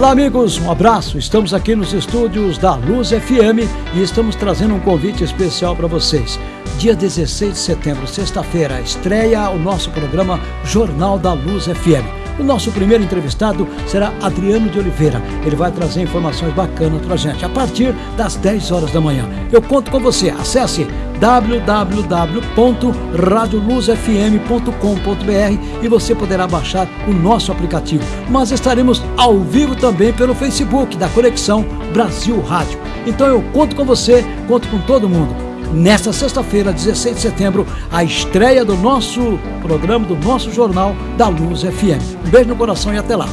Olá, amigos, um abraço. Estamos aqui nos estúdios da Luz FM e estamos trazendo um convite especial para vocês. Dia 16 de setembro, sexta-feira, estreia o nosso programa Jornal da Luz FM. O nosso primeiro entrevistado será Adriano de Oliveira. Ele vai trazer informações bacanas para a gente a partir das 10 horas da manhã. Eu conto com você. Acesse www.radioluzfm.com.br e você poderá baixar o nosso aplicativo. Mas estaremos ao vivo também pelo Facebook da Conexão Brasil Rádio. Então eu conto com você, conto com todo mundo nesta sexta-feira, 16 de setembro, a estreia do nosso programa, do nosso jornal da Luz FM. Um beijo no coração e até lá.